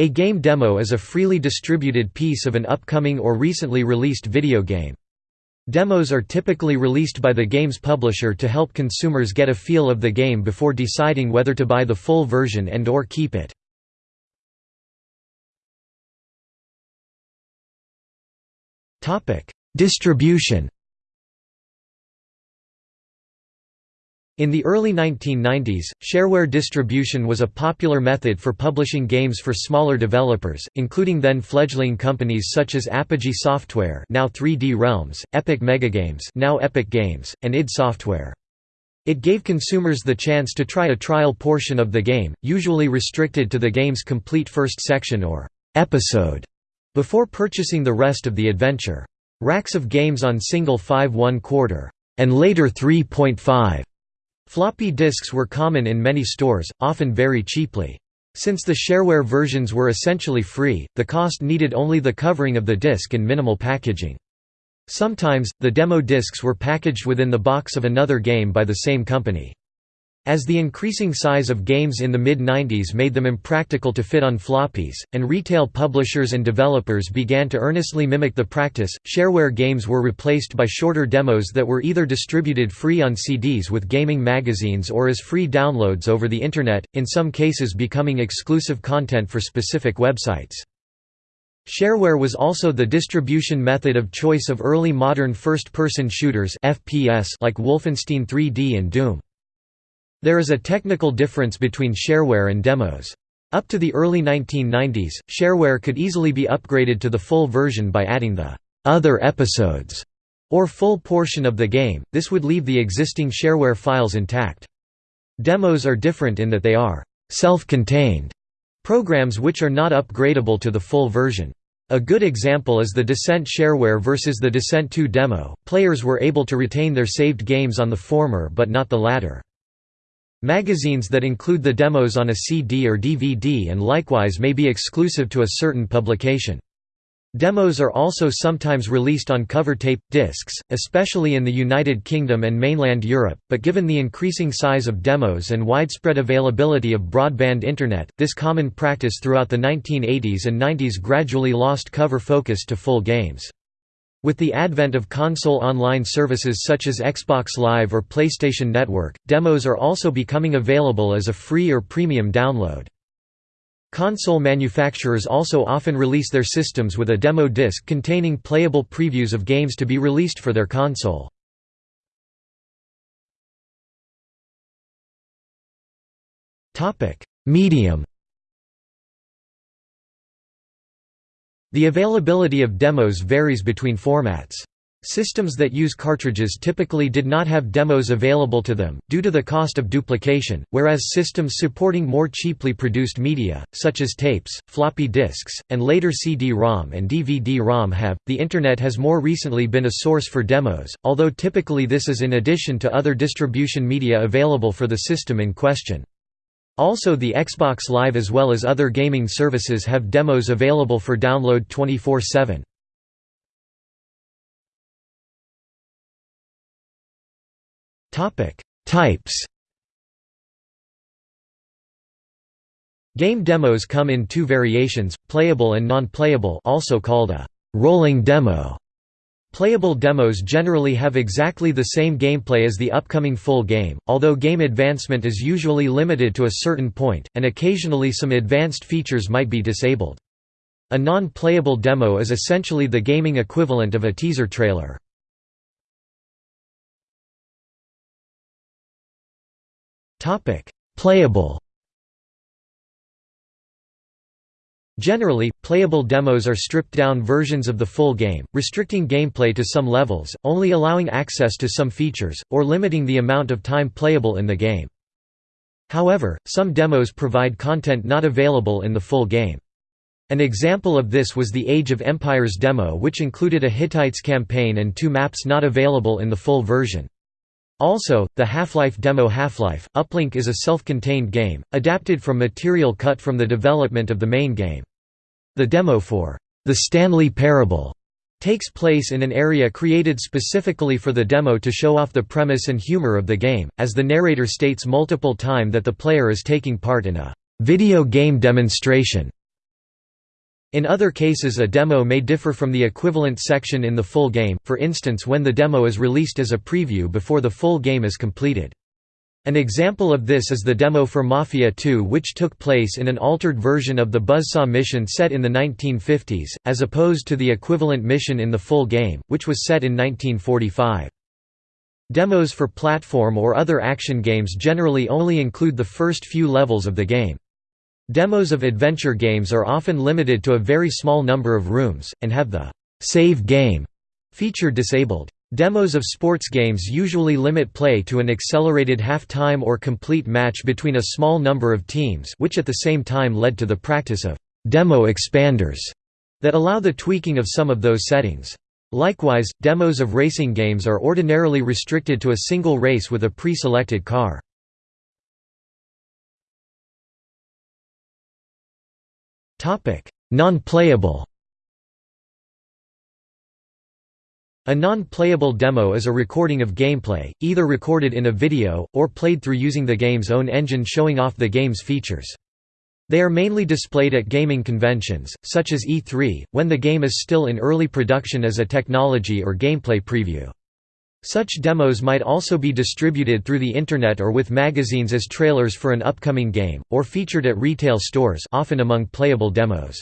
A game demo is a freely distributed piece of an upcoming or recently released video game. Demos are typically released by the game's publisher to help consumers get a feel of the game before deciding whether to buy the full version and or keep it. Distribution In the early 1990s, shareware distribution was a popular method for publishing games for smaller developers, including then fledgling companies such as Apogee Software now 3D Realms, Epic Megagames now Epic Games, and id Software. It gave consumers the chance to try a trial portion of the game, usually restricted to the game's complete first section or episode, before purchasing the rest of the adventure. Racks of games on single 5 1 quarter and later 3.5 Floppy disks were common in many stores, often very cheaply. Since the shareware versions were essentially free, the cost needed only the covering of the disk and minimal packaging. Sometimes, the demo disks were packaged within the box of another game by the same company. As the increasing size of games in the mid-90s made them impractical to fit on floppies, and retail publishers and developers began to earnestly mimic the practice, shareware games were replaced by shorter demos that were either distributed free on CDs with gaming magazines or as free downloads over the Internet, in some cases becoming exclusive content for specific websites. Shareware was also the distribution method of choice of early modern first-person shooters like Wolfenstein 3D and Doom. There is a technical difference between shareware and demos. Up to the early 1990s, shareware could easily be upgraded to the full version by adding the other episodes or full portion of the game, this would leave the existing shareware files intact. Demos are different in that they are self-contained programs which are not upgradable to the full version. A good example is the Descent shareware versus the Descent 2 demo, players were able to retain their saved games on the former but not the latter. Magazines that include the demos on a CD or DVD and likewise may be exclusive to a certain publication. Demos are also sometimes released on cover tape, discs, especially in the United Kingdom and mainland Europe, but given the increasing size of demos and widespread availability of broadband Internet, this common practice throughout the 1980s and 90s gradually lost cover focus to full games. With the advent of console online services such as Xbox Live or PlayStation Network, demos are also becoming available as a free or premium download. Console manufacturers also often release their systems with a demo disc containing playable previews of games to be released for their console. Medium The availability of demos varies between formats. Systems that use cartridges typically did not have demos available to them, due to the cost of duplication, whereas systems supporting more cheaply produced media, such as tapes, floppy disks, and later CD-ROM and DVD-ROM have. The Internet has more recently been a source for demos, although typically this is in addition to other distribution media available for the system in question. Also the Xbox Live as well as other gaming services have demos available for download 24-7. Types. Game demos come in two variations, playable and non-playable also called a «rolling demo» Playable demos generally have exactly the same gameplay as the upcoming full game, although game advancement is usually limited to a certain point, and occasionally some advanced features might be disabled. A non-playable demo is essentially the gaming equivalent of a teaser trailer. Playable Generally, playable demos are stripped-down versions of the full game, restricting gameplay to some levels, only allowing access to some features, or limiting the amount of time playable in the game. However, some demos provide content not available in the full game. An example of this was the Age of Empires demo which included a Hittites campaign and two maps not available in the full version. Also, the Half-Life demo Half-Life, Uplink is a self-contained game, adapted from material cut from the development of the main game. The demo for The Stanley Parable takes place in an area created specifically for the demo to show off the premise and humor of the game, as the narrator states multiple time that the player is taking part in a video game demonstration. In other cases a demo may differ from the equivalent section in the full game, for instance when the demo is released as a preview before the full game is completed. An example of this is the demo for Mafia 2 which took place in an altered version of the Buzzsaw mission set in the 1950s, as opposed to the equivalent mission in the full game, which was set in 1945. Demos for platform or other action games generally only include the first few levels of the game. Demos of adventure games are often limited to a very small number of rooms, and have the «save game» feature disabled. Demos of sports games usually limit play to an accelerated half-time or complete match between a small number of teams which at the same time led to the practice of «demo expanders» that allow the tweaking of some of those settings. Likewise, demos of racing games are ordinarily restricted to a single race with a pre-selected car. Non-playable A non-playable demo is a recording of gameplay, either recorded in a video, or played through using the game's own engine showing off the game's features. They are mainly displayed at gaming conventions, such as E3, when the game is still in early production as a technology or gameplay preview. Such demos might also be distributed through the Internet or with magazines as trailers for an upcoming game, or featured at retail stores often among playable demos.